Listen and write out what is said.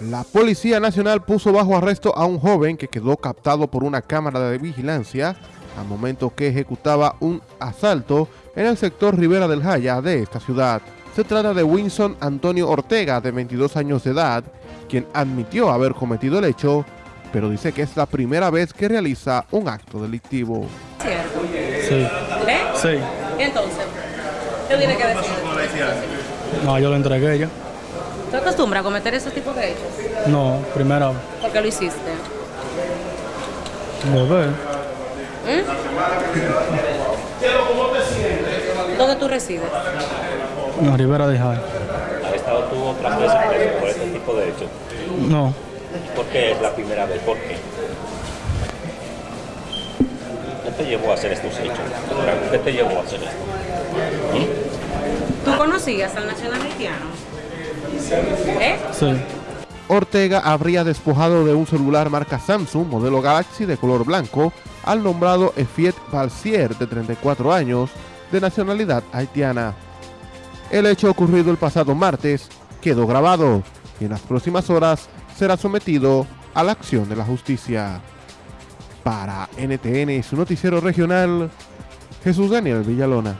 La Policía Nacional puso bajo arresto a un joven que quedó captado por una cámara de vigilancia al momento que ejecutaba un asalto en el sector Rivera del Jaya de esta ciudad. Se trata de Winson Antonio Ortega, de 22 años de edad, quien admitió haber cometido el hecho, pero dice que es la primera vez que realiza un acto delictivo. ¿Cierto? Sí. ¿Eh? Sí. ¿Y entonces? ¿Qué tiene que decir? No, yo lo entregué ya. ¿Te acostumbras a cometer ese tipo de hechos? No, primera vez. ¿Por qué lo hiciste? Bebé. ¿Mm? ¿Dónde tú resides? En la Rivera de Jai. ¿Has estado tú otras veces preso por este tipo de hechos? No. ¿Por qué es la primera vez? ¿Por qué? ¿Qué te llevó a hacer estos hechos? ¿Qué te llevó a hacer esto? ¿Tú conocías al nacional haitiano? Ortega habría despojado de un celular marca Samsung modelo Galaxy de color blanco al nombrado Efiet Balsier de 34 años de nacionalidad haitiana. El hecho ocurrido el pasado martes quedó grabado y en las próximas horas será sometido a la acción de la justicia. Para NTN su noticiero regional, Jesús Daniel Villalona.